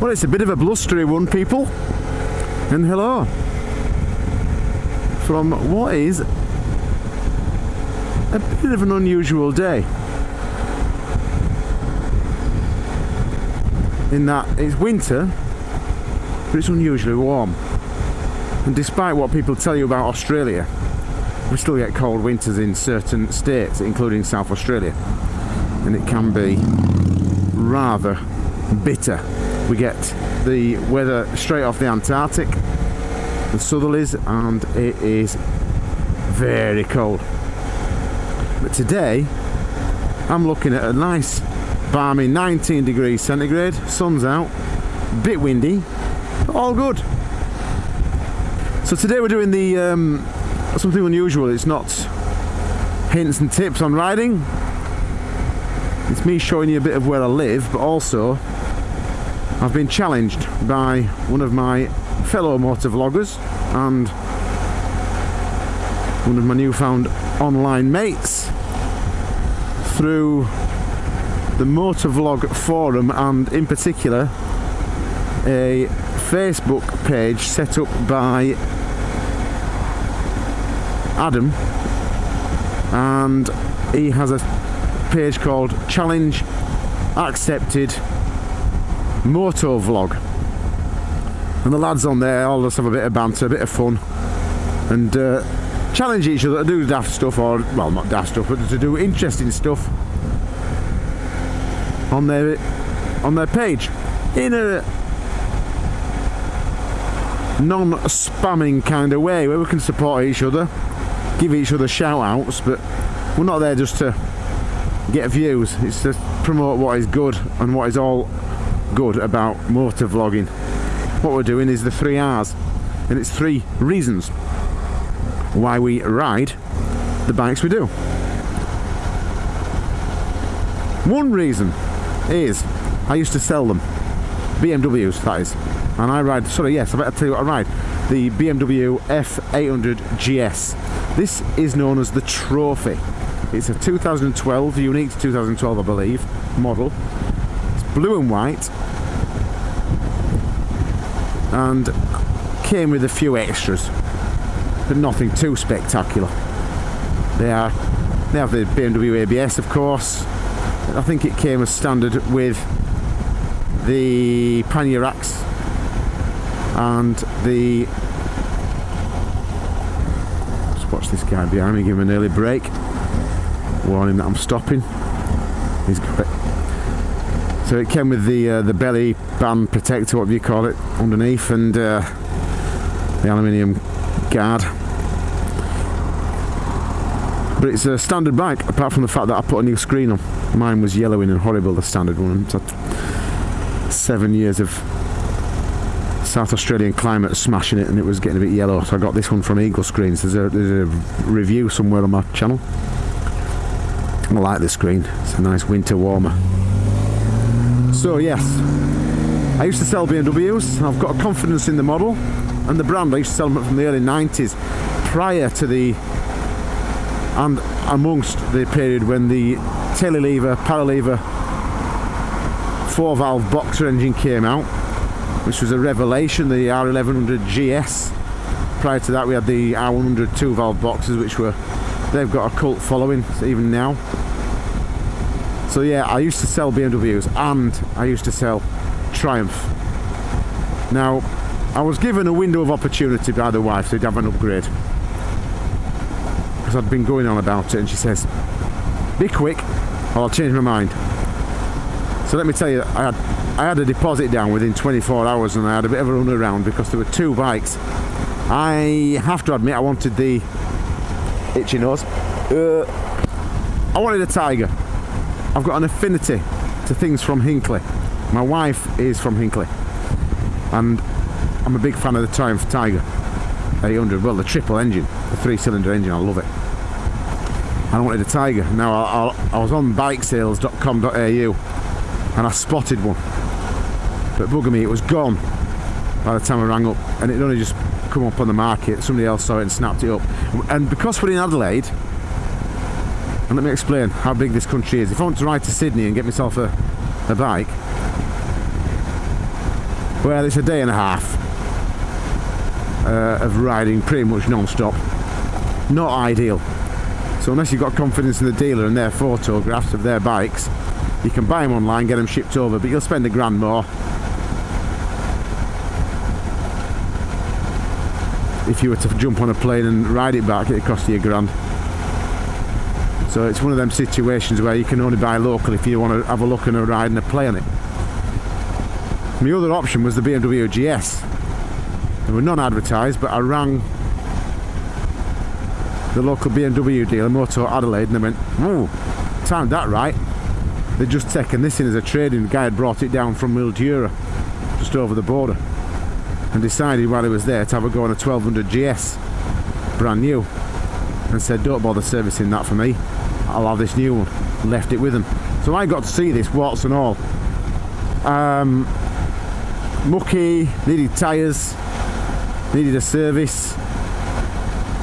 Well, it's a bit of a blustery one, people. And hello. From what is a bit of an unusual day. In that it's winter, but it's unusually warm. And despite what people tell you about Australia, we still get cold winters in certain states, including South Australia. And it can be rather bitter. We get the weather straight off the Antarctic, the southerlies, and it is very cold. But today, I'm looking at a nice balmy 19 degrees centigrade, sun's out, bit windy, all good. So today we're doing the um, something unusual. It's not hints and tips on riding. It's me showing you a bit of where I live, but also I've been challenged by one of my fellow motor vloggers and one of my newfound online mates through the motor vlog forum and in particular a Facebook page set up by Adam. And he has a page called Challenge Accepted Moto Vlog. And the lads on there all just have a bit of banter, a bit of fun and uh, challenge each other to do daft stuff or well not daft stuff but to do interesting stuff on their on their page in a non-spamming kind of way where we can support each other give each other shout outs but we're not there just to get views. It's to promote what is good and what is all good about motor vlogging. What we're doing is the three R's and it's three reasons why we ride the bikes we do. One reason is I used to sell them. BMWs that is. And I ride sorry yes I better tell you what I ride. The BMW F800 GS this is known as the Trophy. It's a 2012 unique to 2012 I believe model blue and white. And came with a few extras but nothing too spectacular. They are they have the BMW ABS of course. I think it came as standard with the racks and the just watch this guy behind me give him an early break. Warn him that I'm stopping. He's got it so it came with the uh, the belly band protector whatever you call it underneath and uh, the aluminium guard. But it's a standard bike apart from the fact that I put a new screen on. Mine was yellowing and horrible the standard one. Seven years of South Australian climate smashing it and it was getting a bit yellow. So I got this one from Eagle Screens. There's a, there's a review somewhere on my channel. I like this screen. It's a nice winter warmer so yes. I used to sell BMWs I've got a confidence in the model. And the brand I used to sell them from the early 90s prior to the and amongst the period when the telelever, lever, four valve boxer engine came out which was a revelation the R1100 GS prior to that we had the R100 two valve boxes which were they've got a cult following even now so yeah I used to sell BMWs and I used to sell Triumph. Now I was given a window of opportunity by the wife to have an upgrade. Because I'd been going on about it and she says be quick or I'll change my mind. So let me tell you I had I had a deposit down within 24 hours and I had a bit of a run around because there were two bikes. I have to admit I wanted the itchy nose. Uh, I wanted a Tiger I've got an affinity to things from Hinckley my wife is from Hinckley and I'm a big fan of the Triumph Tiger 800 well the triple engine the three cylinder engine I love it I wanted a Tiger. Now I, I, I was on bikesales.com.au and I spotted one. But bugger me, it was gone by the time I rang up and it only just come up on the market. Somebody else saw it and snapped it up. And because we're in Adelaide, and let me explain how big this country is. If I want to ride to Sydney and get myself a, a bike, Well, it's a day and a half uh, of riding pretty much non-stop. Not ideal. So unless you've got confidence in the dealer and their photographs of their bikes, you can buy them online, get them shipped over, but you'll spend a grand more. If you were to jump on a plane and ride it back, it'd cost you a grand. So it's one of them situations where you can only buy local if you want to have a look and a ride and a play on it. My other option was the BMW GS. They were non-advertised, but I rang the local BMW dealer, Motor Adelaide, and they went, "Oh, timed that right." They'd just taken this in as a trading. The guy had brought it down from Mildura, just over the border, and decided while he was there to have a go on a 1200 GS, brand new, and said, "Don't bother servicing that for me. I'll have this new one." Left it with them So I got to see this, warts and all. Um, mucky, needed tyres, needed a service.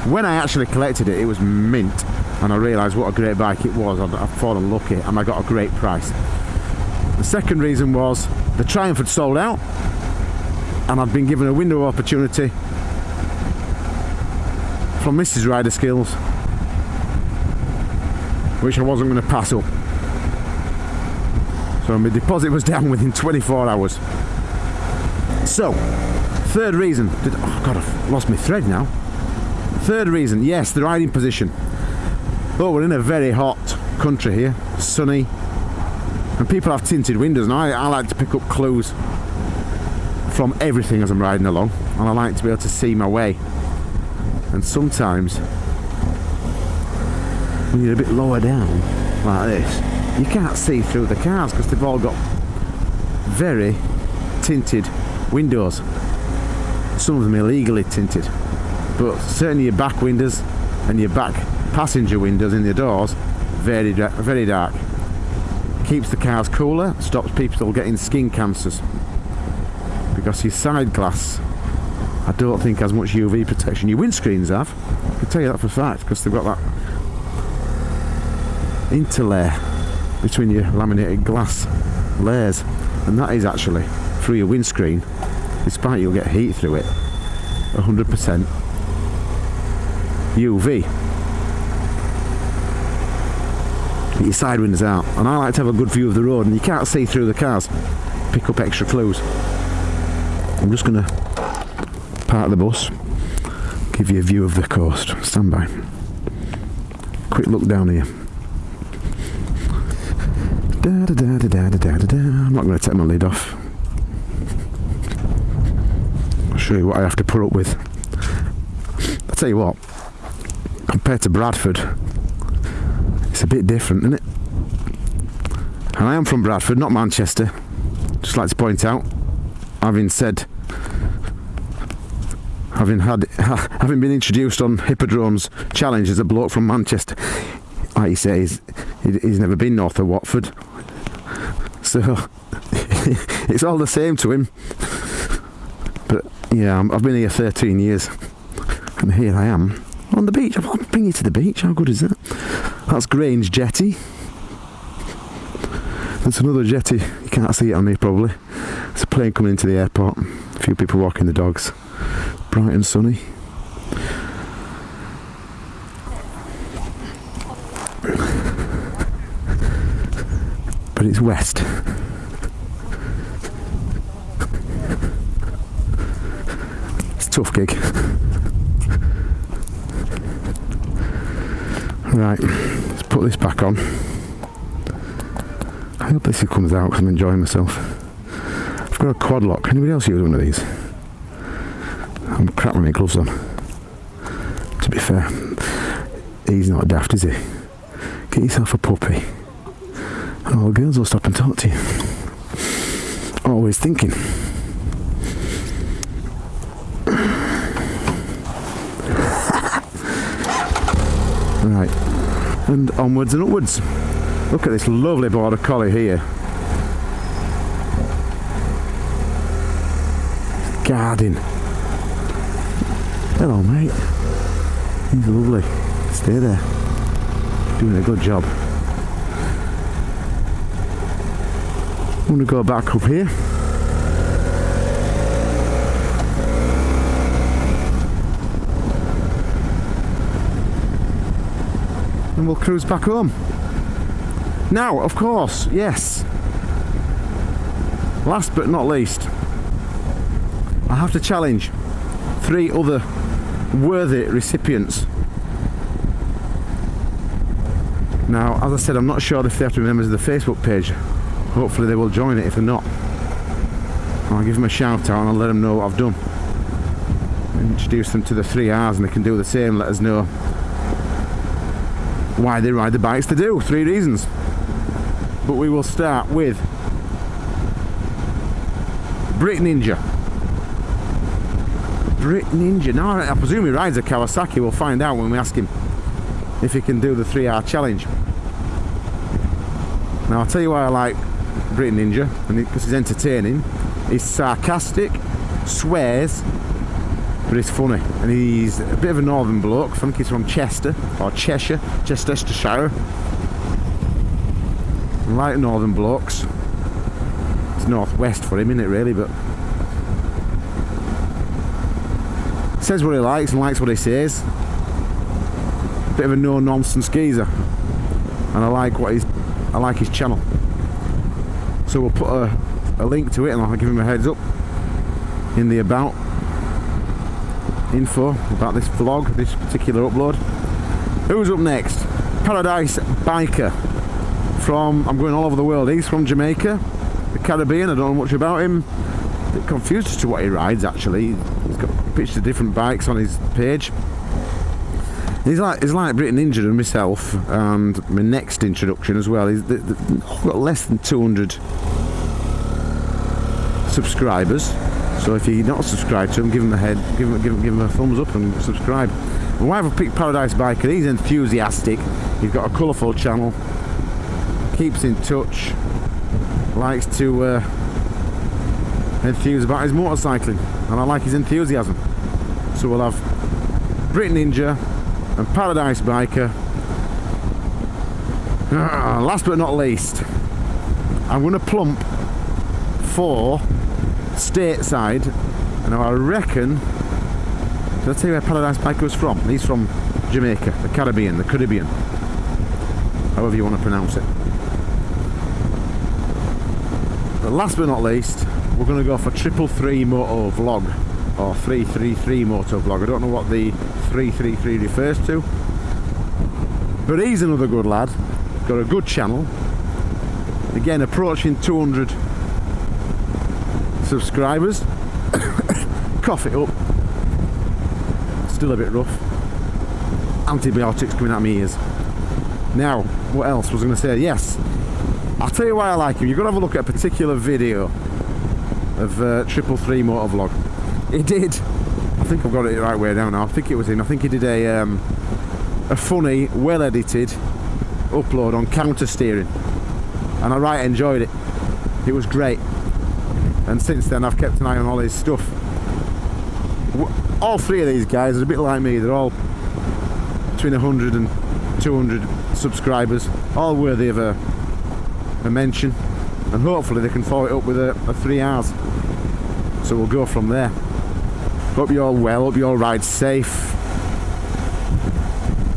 When I actually collected it, it was mint, and I realised what a great bike it was. I'd, I'd fallen lucky, and I got a great price. The second reason was the Triumph had sold out, and I'd been given a window opportunity from Mrs. Rider Skills, which I wasn't going to pass up. So my deposit was down within 24 hours. So, third reason. Did, oh God, I've lost my thread now. Third reason, yes, the riding position. Oh, we're in a very hot country here, sunny, and people have tinted windows, and I, I like to pick up clues from everything as I'm riding along, and I like to be able to see my way. And sometimes, you're a bit lower down, like this, you can't see through the cars because they've all got very tinted windows. Some of them illegally tinted, but certainly your back windows and your back passenger windows in the doors, very very dark. Keeps the cars cooler, stops people getting skin cancers because your side glass I don't think has much UV protection. Your windscreens have. I can tell you that for a fact because they've got that interlayer between your laminated glass layers and that is actually through your windscreen despite you'll get heat through it. 100% UV your side windows out. And I like to have a good view of the road and you can't see through the cars. Pick up extra clues. I'm just going to park the bus give you a view of the coast. Stand by. Quick look down here Da, da, da, da, da, da, da, I'm not going to take my lid off. I'll show you what I have to put up with. I'll tell you what, compared to Bradford, it's a bit different, isn't it? And I am from Bradford, not Manchester. Just like to point out, having said, having had, having been introduced on Hippodrome's challenge as a bloke from Manchester, like he says, he's never been north of Watford. So it's all the same to him. But yeah, I've been here 13 years, and here I am on the beach. I'll bring you to the beach. How good is that? That's Grange Jetty. There's another jetty. You can't see it on me probably. It's a plane coming into the airport. A few people walking the dogs. Bright and sunny. but it's west. It's a tough gig. Right, let's put this back on. I hope this comes out because I'm enjoying myself. I've got a quad lock. Anybody else use one of these? I'm crap with my gloves on. To be fair, he's not daft, is he? Get yourself a puppy. Oh, girls will stop and talk to you. Always thinking. Right, and onwards and upwards. Look at this lovely border collie here. Guarding. Hello, mate. He's lovely. Stay there. Doing a good job. I'm going to go back up here. We'll cruise back home. Now, of course, yes. Last but not least, I have to challenge three other worthy recipients. Now, as I said, I'm not sure if they have to be members of the Facebook page. Hopefully they will join it if they're not. I'll give them a shout out and I'll let them know what I've done. Introduce them to the three R's and they can do the same, let us know why they ride the bikes they do. Three reasons. But we will start with Brit Ninja. Brit Ninja. Now I presume he rides a Kawasaki. We'll find out when we ask him if he can do the three R challenge. Now I'll tell you why I like Brit Ninja, and because he's entertaining. He's sarcastic, swears, but it's funny. And he's a bit of a northern bloke. I think he's from Chester, or Cheshire, Chestershire. Like northern blokes. It's northwest for him, isn't it, really? But says what he likes and likes what he says. Bit of a no-nonsense geezer, and I like what he's. I like his channel. So we'll put a, a link to it, and I'll give him a heads up in the about info about this vlog, this particular upload. Who's up next? Paradise Biker from, I'm going all over the world, he's from Jamaica, the Caribbean, I don't know much about him. A bit confused as to what he rides actually. He's got pictures of different bikes on his page. He's like he's like Brit Ninja and myself, and my next introduction as well. He's got less than 200 subscribers. So if you're not subscribed to him, give him a head, give him, give him, give him a thumbs up and subscribe. And why have I picked Paradise Biker? He's enthusiastic. He's got a colourful channel. Keeps in touch. Likes to uh, enthuse about his motorcycling, and I like his enthusiasm. So we'll have Brit Ninja and Paradise Biker. Uh, last but not least, I'm going to plump for stateside and I reckon did I tell you where Paradise Biker was from? He's from Jamaica, the Caribbean, the Caribbean. However you want to pronounce it. But last but not least we're going to go for triple three moto vlog or 333 moto vlog. I don't know what the 333 refers to but he's another good lad. Got a good channel. Again approaching 200 subscribers. Cough it up. Still a bit rough. Antibiotics coming out my ears. Now, what else was I going to say? Yes, I'll tell you why I like him. You've got to have a look at a particular video of uh, Triple Three Motor Vlog. He did. I think I've got it the right way down now. I think it was in. I think he did a um, a funny, well edited upload on counter steering, and I right enjoyed it. It was great and since then I've kept an eye on all his stuff. All three of these guys are a bit like me. They're all between 100 and 200 subscribers. All worthy of a, a mention. And hopefully they can follow it up with a, a 3 R's. So we'll go from there. Hope you're all well. Hope you all ride safe.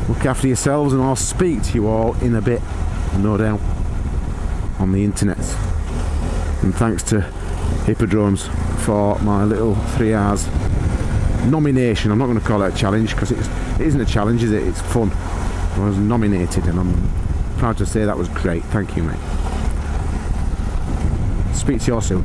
Look after yourselves and I'll speak to you all in a bit no doubt on the internet. And thanks to Hippodromes for my little three R's nomination. I'm not going to call it a challenge because it isn't a challenge, is it? It's fun. I was nominated and I'm proud to say that was great. Thank you, mate. Speak to you all soon.